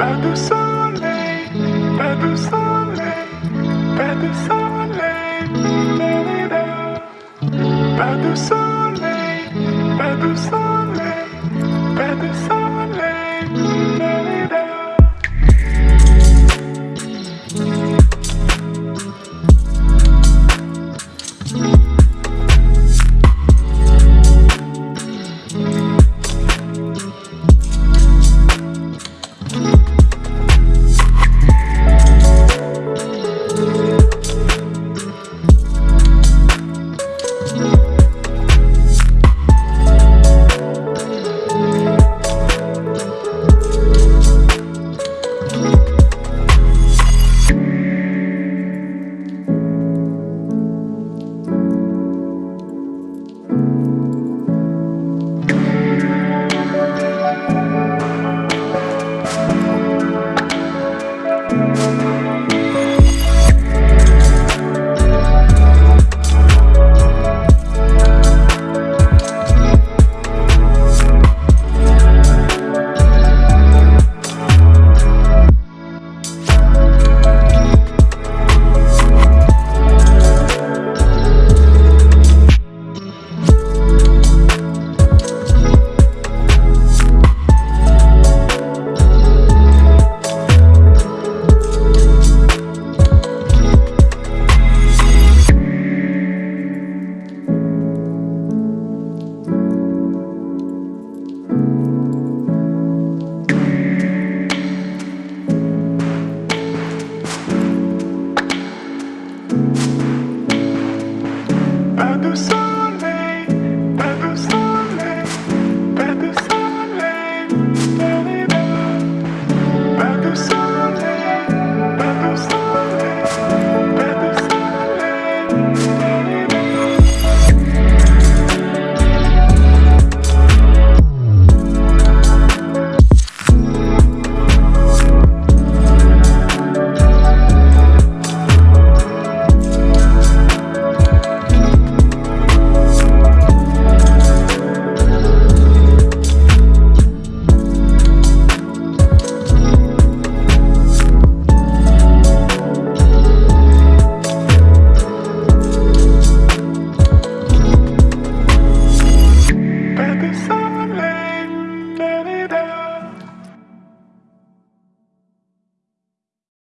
Pas de soleil, pas de soleil, pas de soleil, pas de soleil, pas de soleil, Pas pas